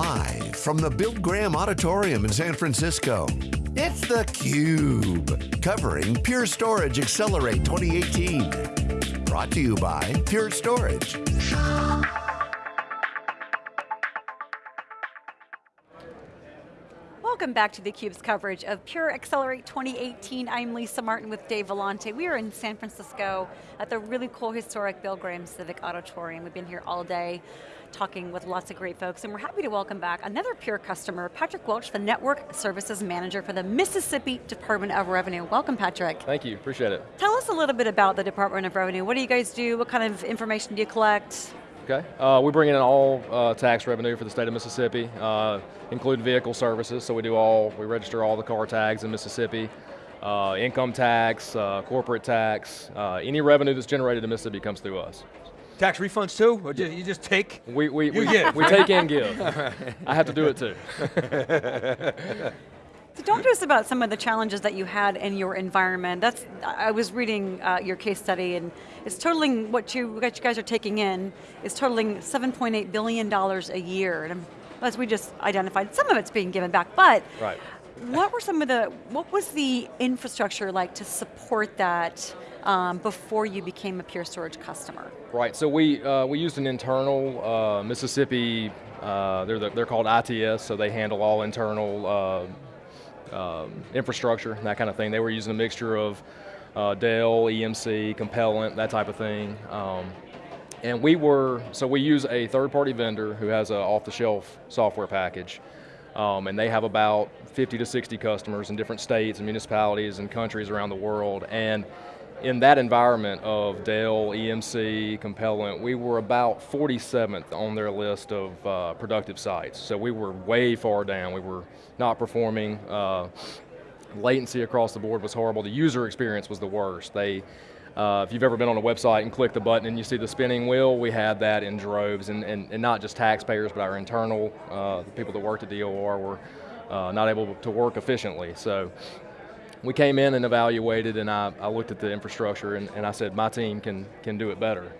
Live from the Bill Graham Auditorium in San Francisco, it's theCUBE, covering Pure Storage Accelerate 2018. Brought to you by Pure Storage. Welcome back to theCUBE's coverage of Pure Accelerate 2018. I'm Lisa Martin with Dave Vellante. We are in San Francisco at the really cool historic Bill Graham Civic Auditorium. We've been here all day talking with lots of great folks and we're happy to welcome back another Pure customer, Patrick Welch, the Network Services Manager for the Mississippi Department of Revenue. Welcome Patrick. Thank you, appreciate it. Tell us a little bit about the Department of Revenue. What do you guys do? What kind of information do you collect? Okay, uh, we bring in all uh, tax revenue for the state of Mississippi, uh, including vehicle services, so we do all, we register all the car tags in Mississippi, uh, income tax, uh, corporate tax, uh, any revenue that's generated in Mississippi comes through us. Tax refunds too, or you just take? We, we, we, we take and give. I have to do it too. So talk to us about some of the challenges that you had in your environment. That's, I was reading uh, your case study and it's totaling, what you, what you guys are taking in is totaling $7.8 billion a year. And as we just identified, some of it's being given back, but right. What were some of the, what was the infrastructure like to support that um, before you became a Pure Storage customer? Right, so we, uh, we used an internal uh, Mississippi, uh, they're, the, they're called ITS, so they handle all internal uh, um, infrastructure, that kind of thing. They were using a mixture of uh, Dell, EMC, Compellent, that type of thing. Um, and we were, so we use a third party vendor who has an off the shelf software package. Um, and they have about 50 to 60 customers in different states and municipalities and countries around the world. And in that environment of Dell, EMC, Compellent, we were about 47th on their list of uh, productive sites. So we were way far down. We were not performing. Uh, latency across the board was horrible. The user experience was the worst. They, uh, if you've ever been on a website and click the button and you see the spinning wheel, we had that in droves, and, and, and not just taxpayers, but our internal, uh, people that worked at DOR were uh, not able to work efficiently. So we came in and evaluated and I, I looked at the infrastructure and, and I said, my team can, can do it better.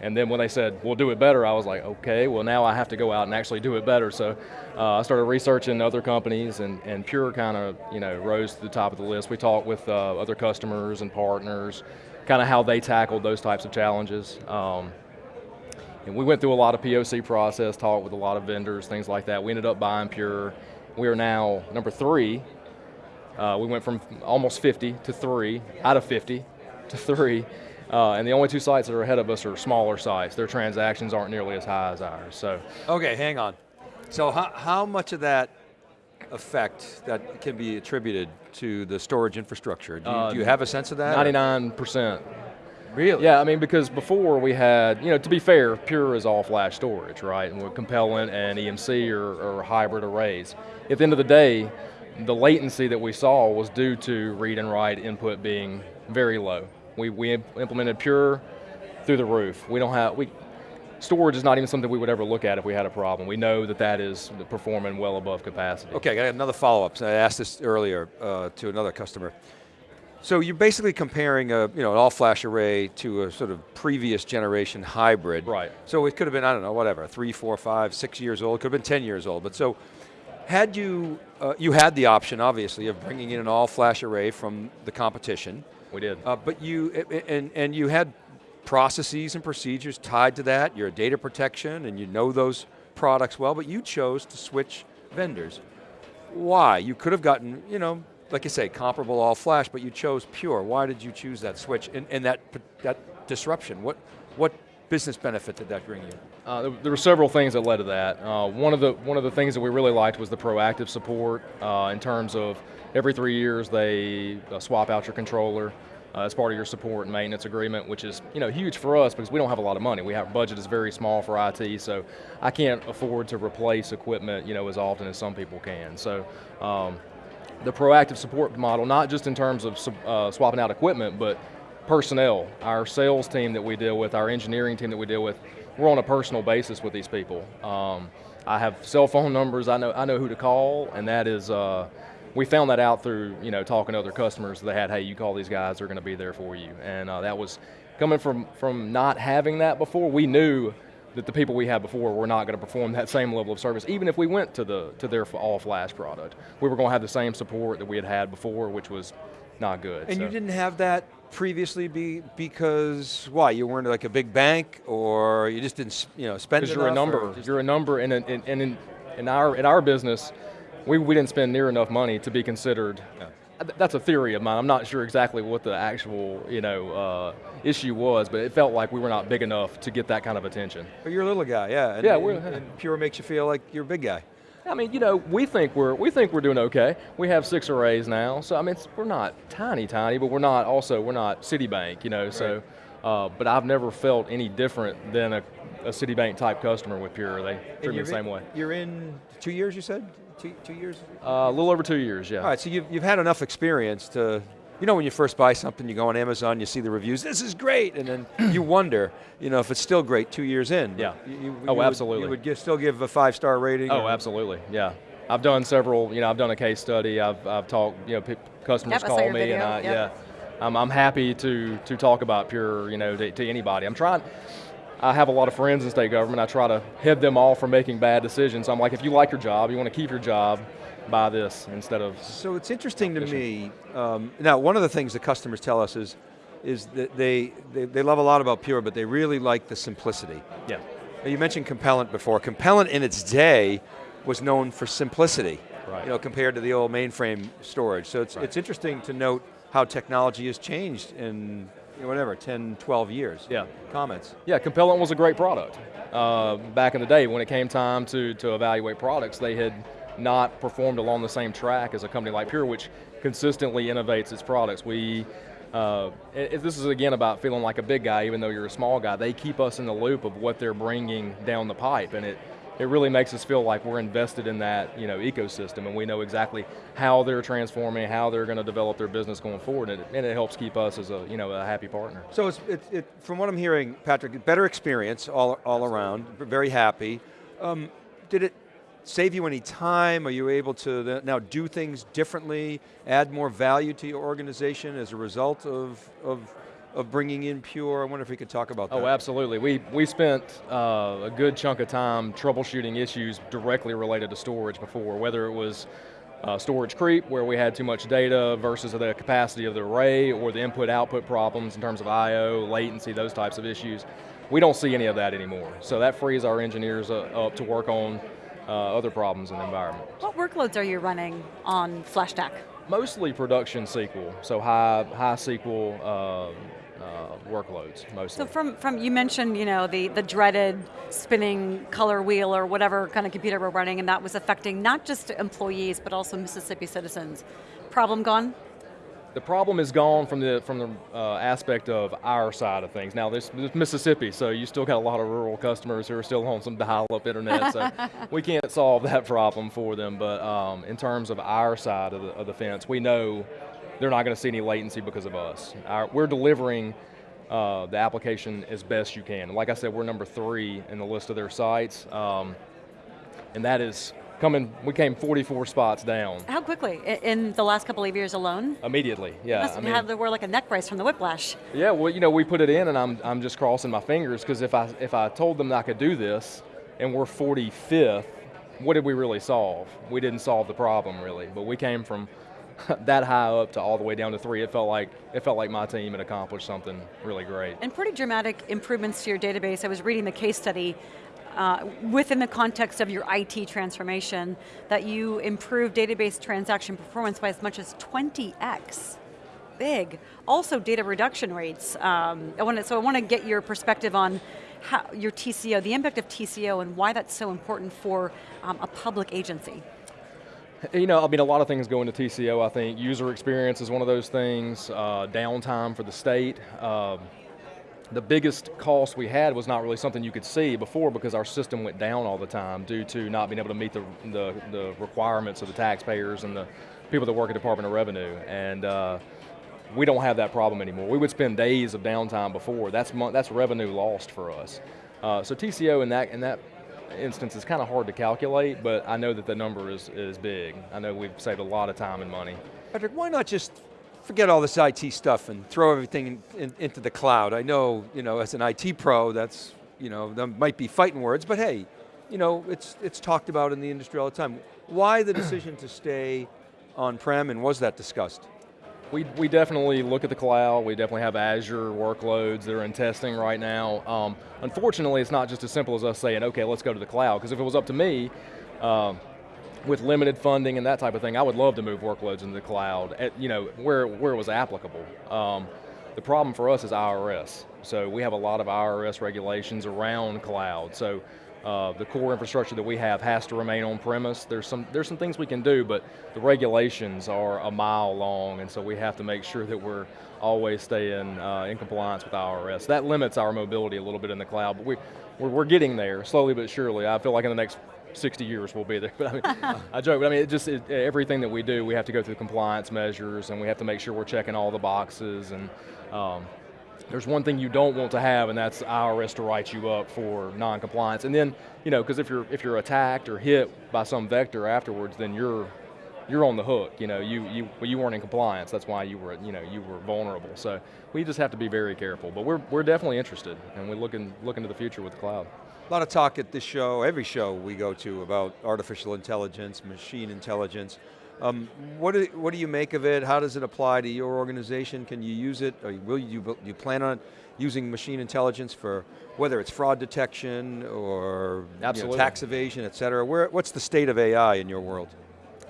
And then when they said, we'll do it better, I was like, okay, well now I have to go out and actually do it better. So uh, I started researching other companies and, and Pure kind of you know, rose to the top of the list. We talked with uh, other customers and partners, kind of how they tackled those types of challenges. Um, and we went through a lot of POC process, talked with a lot of vendors, things like that. We ended up buying Pure. We are now number three uh, we went from almost 50 to three, out of 50 to three, uh, and the only two sites that are ahead of us are smaller sites. Their transactions aren't nearly as high as ours, so. Okay, hang on. So how, how much of that effect that can be attributed to the storage infrastructure? Do you, uh, do you have a sense of that? 99%. Really? Yeah, I mean, because before we had, you know, to be fair, Pure is all flash storage, right? And we're Compellent and EMC are, are hybrid arrays. At the end of the day, the latency that we saw was due to read and write input being very low. We, we implemented Pure through the roof. We don't have, we, storage is not even something we would ever look at if we had a problem. We know that that is performing well above capacity. Okay, I got another follow-up. I asked this earlier uh, to another customer. So you're basically comparing a, you know, an all-flash array to a sort of previous generation hybrid. Right. So it could have been, I don't know, whatever, three, four, five, six years old, could have been 10 years old. But so had you, uh, you had the option, obviously, of bringing in an all-flash array from the competition. We did. Uh, but you, and, and you had processes and procedures tied to that, you're a data protection, and you know those products well, but you chose to switch vendors. Why? You could have gotten, you know, like you say, comparable all-flash, but you chose Pure. Why did you choose that switch and, and that, that disruption? What, what business benefit did that bring you? Uh, there, there, were several things that led to that. Uh, one of the one of the things that we really liked was the proactive support uh, in terms of every three years they uh, swap out your controller uh, as part of your support and maintenance agreement, which is you know huge for us because we don't have a lot of money. We have budget is very small for IT, so I can't afford to replace equipment you know as often as some people can. So. Um, the proactive support model, not just in terms of uh, swapping out equipment, but personnel, our sales team that we deal with, our engineering team that we deal with, we're on a personal basis with these people. Um, I have cell phone numbers, I know, I know who to call, and that is, uh, we found that out through you know, talking to other customers that had, hey, you call these guys, they're going to be there for you. And uh, that was, coming from, from not having that before, we knew that the people we had before were not going to perform that same level of service, even if we went to the to their all flash product. We were going to have the same support that we had had before, which was not good. And so. you didn't have that previously be because why you weren't like a big bank or you just didn't you know spend because you're a number you're a number and in, in, in, in our in our business we, we didn't spend near enough money to be considered Yeah. that's a theory of mine I'm not sure exactly what the actual you know uh, issue was but it felt like we were not big enough to get that kind of attention But you're a little guy, yeah. And, Yeah, and, we're- and Pure makes you feel like you're a big guy. I mean, you know, we think we're we think we're doing okay. We have six arrays now, so I mean, we're not tiny, tiny, but we're not also we're not Citibank, you know. So, uh, but I've never felt any different than a, a Citibank type customer with Pure. They treat me the same in, way. You're in two years, you said? Two, two years? Uh, a little over two years, yeah. All right, so you've, you've had enough experience to, you know when you first buy something, you go on Amazon, you see the reviews, this is great, and then you wonder, you know, if it's still great two years in. Yeah. You, you- Oh, you would- absolutely. you would give, still give a five-star rating? Oh, or- absolutely, yeah. I've done several, you know, I've done a case study. I've, I've talked, you know, customers Yep, call your me, video, and I, yep. yeah, I'm, I'm happy to to talk about Pure, you know, to, to anybody. I'm trying. I have a lot of friends in state government. I try to head them off from making bad decisions. I'm like, if you like your job, you want to keep your job, buy this instead of. So it's interesting to me. Um, now, one of the things the customers tell us is, is that they, they, they love a lot about Pure, but they really like the simplicity. Yeah. Now, You mentioned Compellent before. Compellent in its day was known for simplicity, Right. you know, compared to the old mainframe storage. So it's, Right. it's interesting to note how technology has changed in whatever, 10, 12 years. Yeah. Comments? Yeah, Compellent was a great product. Uh, back in the day, when it came time to, to evaluate products, they had not performed along the same track as a company like Pure, which consistently innovates its products. We, uh, it- this is again about feeling like a big guy, even though you're a small guy. They keep us in the loop of what they're bringing down the pipe, and it, it really makes us feel like we're invested in that you know ecosystem, and we know exactly how they're transforming, how they're going to develop their business going forward, and it, and it helps keep us as a you know a happy partner. So it's, it, it, from what I'm hearing, Patrick, better experience all, all around, very happy. Um, did it save you any time? Are you able to now do things differently, add more value to your organization as a result of, of, of bringing in Pure? I wonder if we could talk about that. Oh, absolutely. We, we spent uh, a good chunk of time troubleshooting issues directly related to storage before, whether it was uh, storage creep, where we had too much data versus the capacity of the array, or the input-output problems in terms of I.O., latency, those types of issues. We don't see any of that anymore. So that frees our engineers uh, up to work on uh, other problems in the environment. What workloads are you running on FlashStack? Mostly production SQL, so high, high SQL uh, uh, workloads, mostly. So from, from you mentioned, you know, the, the dreaded spinning color wheel or whatever kind of computer we're running, and that was affecting not just employees, but also Mississippi citizens. Problem gone? The problem is gone from the from the uh, aspect of our side of things. Now, this, this Mississippi, so you still got a lot of rural customers who are still on some dial-up internet, so we can't solve that problem for them. But um, in terms of our side of the, of the fence, we know they're not going to see any latency because of us. Our, we're delivering uh, the application as best you can. Like I said, we're number three in the list of their sites, um, and that is coming. We came 44 spots down How quickly? In the last couple of years alone? immediately. Yeah, Must I have mean- to wear like a neck brace from the whiplash. Yeah, well, you know, we put it in, and I'm, I'm just crossing my fingers because if I if I told them that I could do this, and we're 45th, what did we really solve? We didn't solve the problem really, but we came from that high up to all the way down to three. It felt like it felt like my team had accomplished something really great. And pretty dramatic improvements to your database. I was reading the case study uh, within the context of your IT transformation that you improved database transaction performance by as much as 20x. Big. Also data reduction rates. Um, I want to, so I want to get your perspective on how, your TCO, the impact of TCO and why that's so important for um, a public agency. You know, I mean, a lot of things go into TCO. I think user experience is one of those things. Uh, downtime for the state. Um, the biggest cost we had was not really something you could see before because our system went down all the time due to not being able to meet the, the, the requirements of the taxpayers and the people that work at Department of Revenue. And uh, we don't have that problem anymore. We would spend days of downtime before. That's, that's revenue lost for us. Uh, so TCO in that, in that instance is kind of hard to calculate, but I know that the number is, is big. I know we've saved a lot of time and money. Patrick, why not just forget all this IT stuff and throw everything in, in, into the cloud? I know, you know, as an IT pro, that's you know, there might be fighting words, but hey, you know, it's, it's talked about in the industry all the time. Why the decision to stay on-prem and was that discussed? We, we definitely look at the cloud. We definitely have Azure workloads that are in testing right now. Um, unfortunately, it's not just as simple as us saying, okay, let's go to the cloud, because if it was up to me, um, with limited funding and that type of thing, I would love to move workloads into the cloud, at, you know, where, where it was applicable. Um, the problem for us is IRS. So we have a lot of IRS regulations around cloud. So uh, the core infrastructure that we have has to remain on premise. There's some, there's some things we can do, but the regulations are a mile long, and so we have to make sure that we're always staying uh, in compliance with IRS. That limits our mobility a little bit in the cloud, but we, we're, we're getting there, slowly but surely. I feel like in the next 60 years we'll be there. But I mean, I joke, but I mean, it just it, everything that we do, we have to go through compliance measures, and we have to make sure we're checking all the boxes. And um, there's one thing you don't want to have, and that's IRS to write you up for non-compliance. And then, you know, because if you're if you're attacked or hit by some vector afterwards, then you're you're on the hook. You know, you you well, you weren't in compliance. That's why you were you know you were vulnerable. So we just have to be very careful. But we're we're definitely interested, and we're looking looking to the future with the cloud. A lot of talk at this show, every show we go to about artificial intelligence, machine intelligence. Um, what, do, what do you make of it? How does it apply to your organization? Can you use it? Or will you, do you plan on using machine intelligence for whether it's fraud detection or you know, tax evasion, et cetera? Where, what's the state of AI in your world?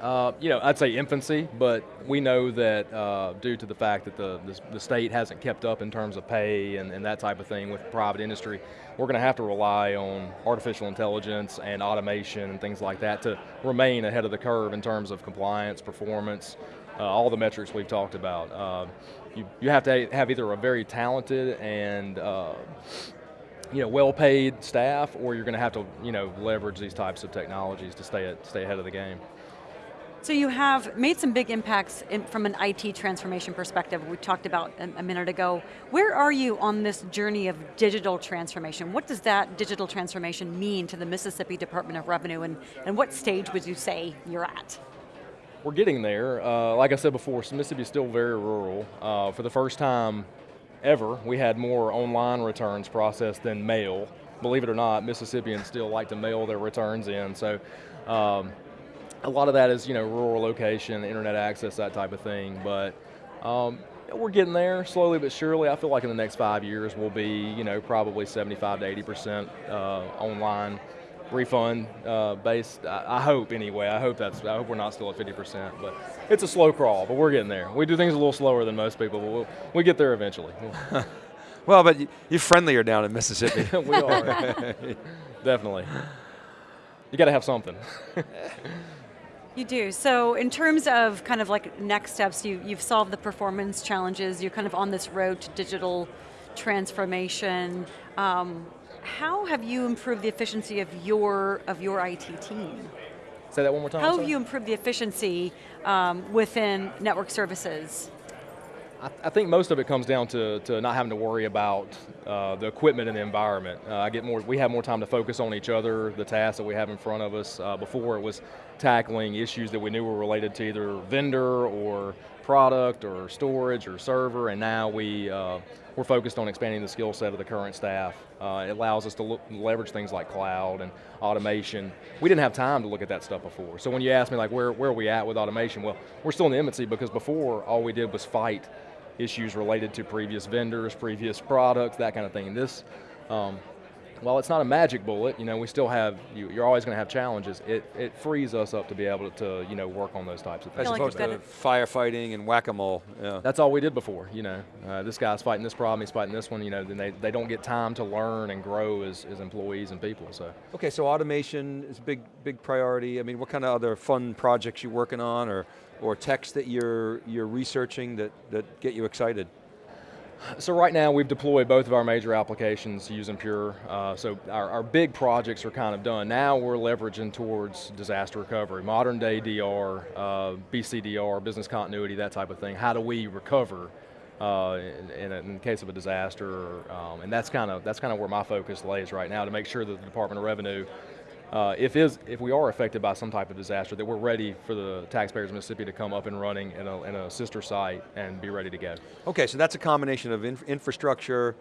Uh, you know, I'd say infancy, but we know that uh, due to the fact that the, the, the, state hasn't kept up in terms of pay and, and that type of thing with private industry, we're going to have to rely on artificial intelligence and automation and things like that to remain ahead of the curve in terms of compliance, performance, uh, all the metrics we've talked about. Uh, you, you have to have either a very talented and uh, you know, well-paid staff, or you're going to have to, you know, leverage these types of technologies to stay, stay ahead of the game. So you have made some big impacts in, from an IT transformation perspective, we talked about a, a, minute ago. Where are you on this journey of digital transformation? What does that digital transformation mean to the Mississippi Department of Revenue and, and what stage would you say you're at? We're getting there. Uh, like I said before, Mississippi is still very rural. Uh, for the first time ever, we had more online returns processed than mail. Believe it or not, Mississippians still like to mail their returns in. So um, a lot of that is you know rural location, internet access, that type of thing. But um, we're getting there slowly but surely. I feel like in the next five years we'll be you know probably 75 to 80 percent uh, online refund uh, based. I, I, hope anyway. I hope that's. I hope we're not still at 50 percent. But it's a slow crawl. But we're getting there. We do things a little slower than most people, but we'll, we get there eventually. well, but you're friendlier down in Mississippi. we are. Definitely. You got to have something. You do. So in terms of kind of like next steps, you, you've solved the performance challenges, you're kind of on this road to digital transformation. Um, how have you improved the efficiency of your, of your IT team? Say that one more time. How have you improved the efficiency um, within network services? I, I, think most of it comes down to, to not having to worry about uh, the equipment and the environment. Uh, I get more, we have more time to focus on each other, the tasks that we have in front of us. Uh, before it was tackling issues that we knew were related to either vendor or product or storage or server, and now we, uh, we're focused on expanding the skill set of the current staff. Uh, it allows us to look, leverage things like cloud and automation. We didn't have time to look at that stuff before. So when you ask me like where, where are we at with automation, well, we're still in the infancy because before all we did was fight issues related to previous vendors, previous products, that kind of thing. This, um, while it's not a magic bullet, you know, we still have, you, are always going to have challenges. It, it frees us up to be able to, you know, work on those types of things. As opposed like to firefighting and whack-a-mole. Yeah. That's all we did before, you know. Uh, this guy's fighting this problem, he's fighting this one, you know, then they, they don't get time to learn and grow as, as employees and people, so. Okay, so automation is a big, big priority. I mean, what kind of other fun projects you working on or, or techs that you're, you're researching that, that get you excited? So right now we've deployed both of our major applications using Pure. Uh, so our, our, big projects are kind of done. Now we're leveraging towards disaster recovery, modern day DR, uh, BCDR, business continuity, that type of thing. How do we recover uh, in, in, in, the case of a disaster? Um, and that's kind of that's kind of where my focus lays right now to make sure that the Department of Revenue uh, if, is, if we are affected by some type of disaster, that we're ready for the taxpayers of Mississippi to come up and running in a, in a sister site and be ready to go. Okay, so that's a combination of inf infrastructure,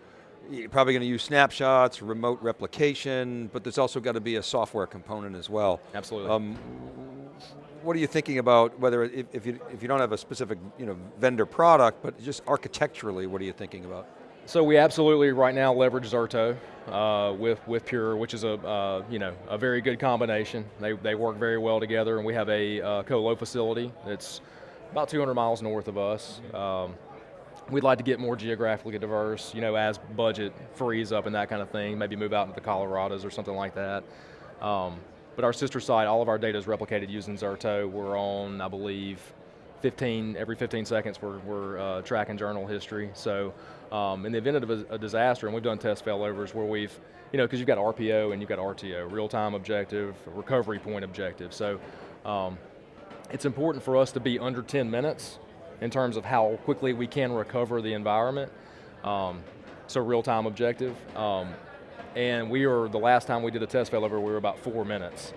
you're probably going to use snapshots, remote replication, but there's also got to be a software component as well. Absolutely. Um, what are you thinking about, whether if, if, you, if you don't have a specific you know, vendor product, but just architecturally, what are you thinking about? So we absolutely right now leverage Zerto uh, with with Pure, which is a uh, you know a very good combination. They they work very well together, and we have a uh, colo facility that's about 200 miles north of us. Um, we'd like to get more geographically diverse, you know, as budget frees up and that kind of thing. Maybe move out into the Colorados or something like that. Um, but our sister site, all of our data is replicated using Zerto. We're on, I believe, 15, every 15 seconds we're, we're uh, tracking journal history. So um, in the event of a, a, disaster, and we've done test failovers where we've, you know, because you've got RPO and you've got RTO, real-time objective, recovery point objective. So um, it's important for us to be under 10 minutes in terms of how quickly we can recover the environment. Um, so real-time objective. Um, and we were, the last time we did a test failover, we were about four minutes.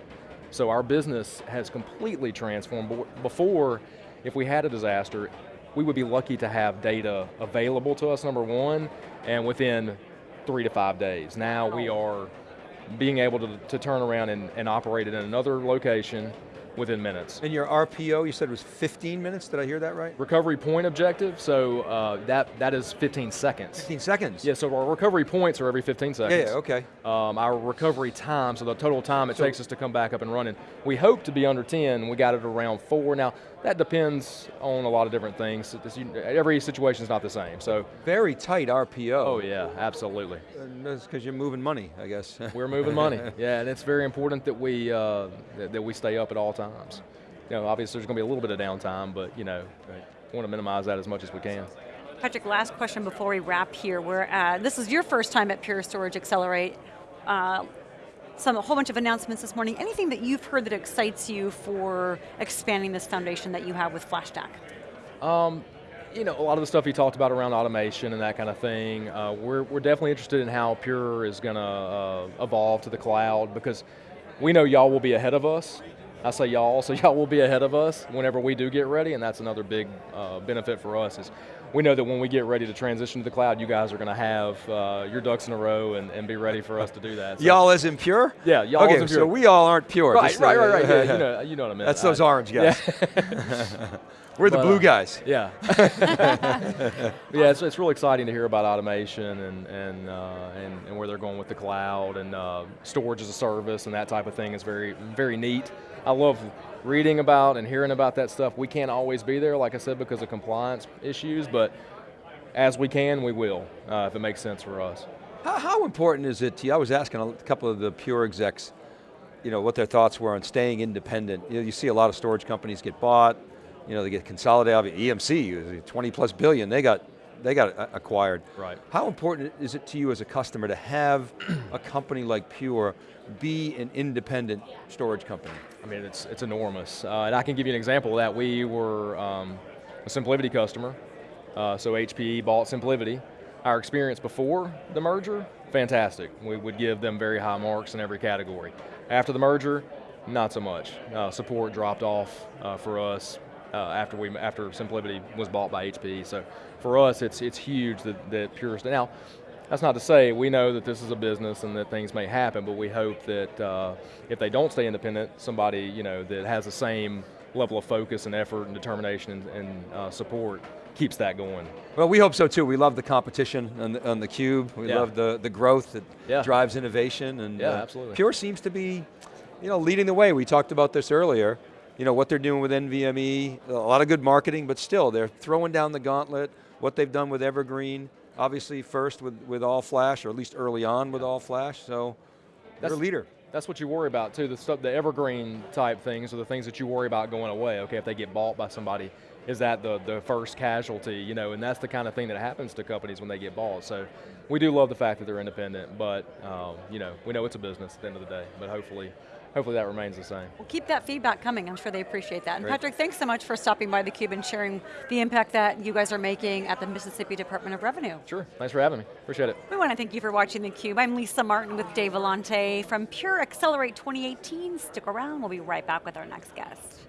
So our business has completely transformed. Before, if we had a disaster, we would be lucky to have data available to us, number one, and within three to five days. Now we are being able to, to turn around and, and operate it in another location within minutes. And your RPO, you said it was 15 minutes, did I hear that right? Recovery point objective, so uh, that, that is 15 seconds. 15 seconds? Yeah, so our recovery points are every 15 seconds. Yeah, okay. Um, our recovery time, so the total time it so, takes us to come back up and running, we hope to be under 10, we got it around four. Now, that depends on a lot of different things. Every situation is not the same, so. Very tight RPO. Oh yeah, absolutely. And that's because you're moving money, I guess. We're moving money, yeah, and it's very important that we, uh, that, that we stay up at all times. You know, obviously there's going to be a little bit of downtime, but you know, right. want to minimize that as much as we can. Patrick, last question before we wrap here. We're at, this is your first time at Pure Storage Accelerate. Uh, some a whole bunch of announcements this morning. Anything that you've heard that excites you for expanding this foundation that you have with FlashStack? Um, you know, a lot of the stuff you talked about around automation and that kind of thing, uh, we're, we're definitely interested in how Pure is going to uh, evolve to the cloud because we know y'all will be ahead of us. I say y'all, so y'all will be ahead of us whenever we do get ready, and that's another big uh, benefit for us is we know that when we get ready to transition to the cloud, you guys are going to have uh, your ducks in a row and, and, be ready for us to do that. So. Y'all as in pure? Yeah, y'all okay, as in pure. so we all aren't pure. Right, right, right, right. Yeah, you, know, you know what I mean. That's those orange guys. Yeah. We're the but, blue uh, guys. Yeah. yeah, it's, it's really exciting to hear about automation and, and, uh, and, and, where they're going with the cloud and uh, storage as a service and that type of thing is very, very neat. I love reading about and hearing about that stuff. We can't always be there, like I said, because of compliance issues, but as we can, we will, uh, if it makes sense for us. How, how important is it to you? I was asking a couple of the Pure execs, you know, what their thoughts were on staying independent. You, know, you see a lot of storage companies get bought, you know, they get consolidated. EMC, 20 plus billion, they got they got acquired. Right. How important is it to you as a customer to have a company like Pure be an independent storage company? I mean, it's, it's enormous. Uh, and I can give you an example of that. We were um, a SimpliVity customer, uh, so HPE bought SimpliVity. Our experience before the merger, fantastic. We would give them very high marks in every category. After the merger, not so much. Uh, support dropped off uh, for us uh, after we after SimpliVity was bought by HP. So for us, it's it's huge that, that Pure. Now, that's not to say we know that this is a business and that things may happen, but we hope that uh, if they don't stay independent, somebody you know that has the same level of focus and effort and determination and, and uh, support keeps that going. Well, we hope so too. We love the competition on the, on the cube. We yeah. love the, the growth that yeah. drives innovation. And yeah, uh, absolutely. Pure seems to be, you know, leading the way. We talked about this earlier. You know, what they're doing with NVMe, a lot of good marketing, but still, they're throwing down the gauntlet, what they've done with Evergreen, obviously first with, with all flash, or at least early on with all flash, so that's, they're a leader. That's what you worry about too, the stuff, the evergreen type things are the things that you worry about going away. Okay, if they get bought by somebody, is that the, the first casualty, you know, and that's the kind of thing that happens to companies when they get bought. So we do love the fact that they're independent, but um, you know, we know it's a business at the end of the day, but hopefully hopefully that remains the same. Well, keep that feedback coming. I'm sure they appreciate that. And Great. Patrick, thanks so much for stopping by theCUBE and sharing the impact that you guys are making at the Mississippi Department of Revenue. Sure, thanks for having me, appreciate it. We want to thank you for watching theCUBE. I'm Lisa Martin with Dave Vellante from Pure Accelerate 2018. Stick around, we'll be right back with our next guest.